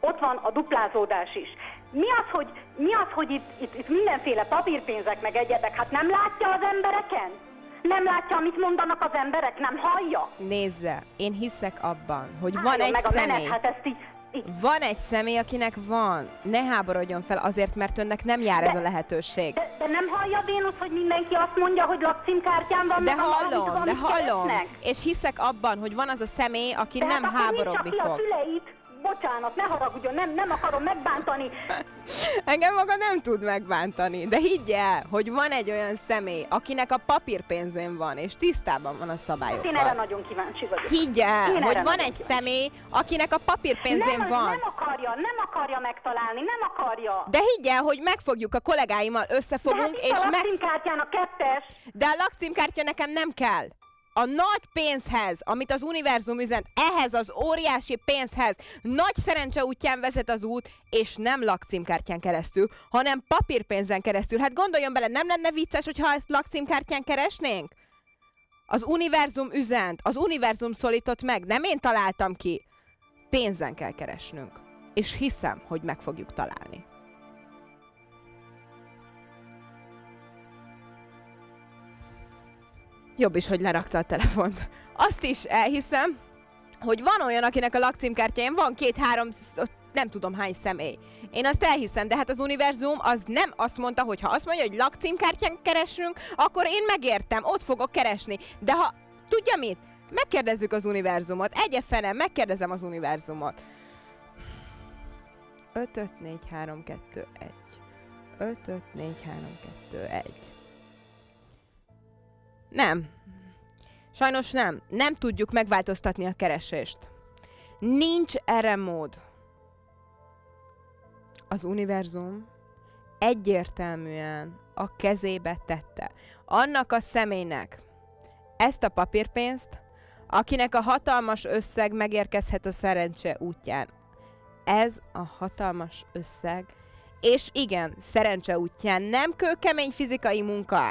ott van a duplázódás is. Mi az, hogy, mi az, hogy itt, itt, itt mindenféle papírpénzek meg egyebek, hát nem látja az embereken? Nem látja, amit mondanak az emberek? Nem hallja? Nézze, én hiszek abban, hogy van Álljon egy meg a személy. menet, hát ezt így, így Van egy személy, akinek van. Ne háborodjon fel azért, mert önnek nem jár ez a lehetőség. de, de nem hallja Vénusz, hogy mindenki azt mondja, hogy lakcímkártyán van, De meg a hallom, valamit, de amit hallom. keresnek. És hiszek abban, hogy van az a személy, aki De nem hát háborodni a fog. szüleit, bocsánat, ne haragudjon, nem, nem akarom megbántani. Engem maga nem tud megbántani, de higgy el, hogy van egy olyan személy, akinek a papírpénzén van, és tisztában van a Hát én erre szabályokkal. nagyon kíváncsi vagyok. Higgy el, Én hogy van egy kíváncsi. személy, akinek a papírpénzén nem, van. nem akarja, nem akarja megtalálni, nem akarja. De higgy el, hogy megfogjuk a kollégáimmal, De hát összefogunk, és a meg... lakcímkártyán a kettes. De a lakcímkártya nekem nem kell. A nagy pénzhez, amit az univerzum üzent, ehhez az óriási pénzhez nagy szerencse útján vezet az út, és nem lakcímkártyán keresztül, hanem papírpénzen keresztül. Hát gondoljon bele, nem lenne vicces, hogyha ezt lakcímkártyán keresnénk? Az univerzum üzent, az univerzum szólított meg, nem én találtam ki. Pénzen kell keresnünk. És hiszem, hogy meg fogjuk találni. Jobb is, hogy lerakta a telefont. Azt is elhiszem, hogy van olyan, akinek a lakcímkártyáján van két-három, nem tudom hány személy. Én azt elhiszem, de hát az univerzum az nem azt mondta, hogy ha azt mondja, hogy lakcímkártyán keresünk, akkor én megértem, ott fogok keresni. De ha, tudja mit? Megkérdezzük az univerzumot. Egye fenem, megkérdezem az univerzumot. 5 5 4 3 2 1 5 5 4 3 2 1 Nem. Sajnos nem. Nem tudjuk megváltoztatni a keresést. Nincs erre mód. Az univerzum egyértelműen a kezébe tette. Annak a személynek ezt a papírpénzt, akinek a hatalmas összeg megérkezhet a szerencse útján. Ez a hatalmas összeg, és igen, szerencse útján nem kőkemény fizikai munka,